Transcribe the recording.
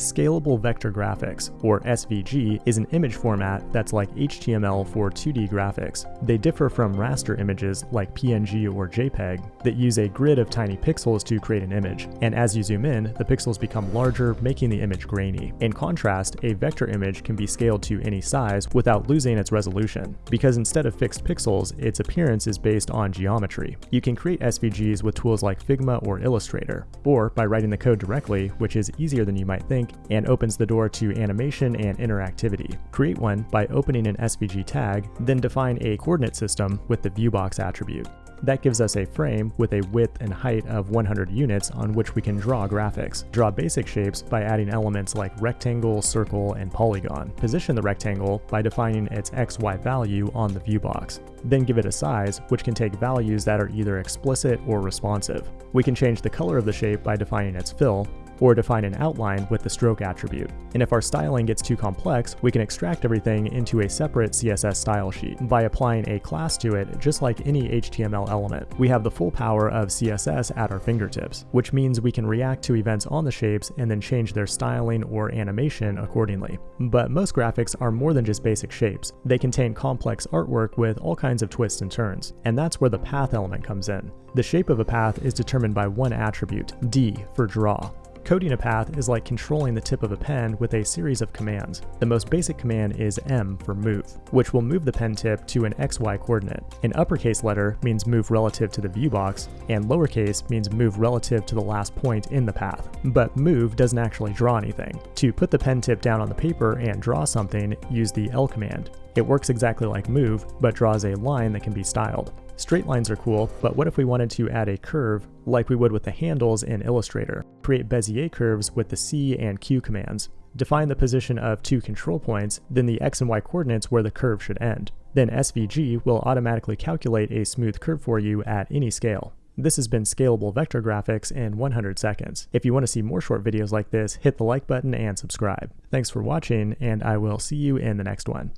Scalable Vector Graphics, or SVG, is an image format that's like HTML for 2D graphics. They differ from raster images like PNG or JPEG that use a grid of tiny pixels to create an image, and as you zoom in, the pixels become larger, making the image grainy. In contrast, a vector image can be scaled to any size without losing its resolution, because instead of fixed pixels, its appearance is based on geometry. You can create SVGs with tools like Figma or Illustrator, or by writing the code directly, which is easier than you might think, and opens the door to animation and interactivity. Create one by opening an SVG tag, then define a coordinate system with the viewbox attribute. That gives us a frame with a width and height of 100 units on which we can draw graphics. Draw basic shapes by adding elements like rectangle, circle, and polygon. Position the rectangle by defining its XY value on the viewbox. Then give it a size, which can take values that are either explicit or responsive. We can change the color of the shape by defining its fill, or define an outline with the stroke attribute. And if our styling gets too complex, we can extract everything into a separate CSS style sheet by applying a class to it just like any HTML element. We have the full power of CSS at our fingertips, which means we can react to events on the shapes and then change their styling or animation accordingly. But most graphics are more than just basic shapes. They contain complex artwork with all kinds of twists and turns, and that's where the path element comes in. The shape of a path is determined by one attribute, D for draw. Coding a path is like controlling the tip of a pen with a series of commands. The most basic command is M for move, which will move the pen tip to an XY coordinate. An uppercase letter means move relative to the view box, and lowercase means move relative to the last point in the path. But move doesn't actually draw anything. To put the pen tip down on the paper and draw something, use the L command. It works exactly like move, but draws a line that can be styled. Straight lines are cool, but what if we wanted to add a curve like we would with the handles in Illustrator? Create Bezier curves with the C and Q commands. Define the position of two control points, then the x and y coordinates where the curve should end. Then SVG will automatically calculate a smooth curve for you at any scale. This has been Scalable Vector Graphics in 100 seconds. If you want to see more short videos like this, hit the like button and subscribe. Thanks for watching, and I will see you in the next one.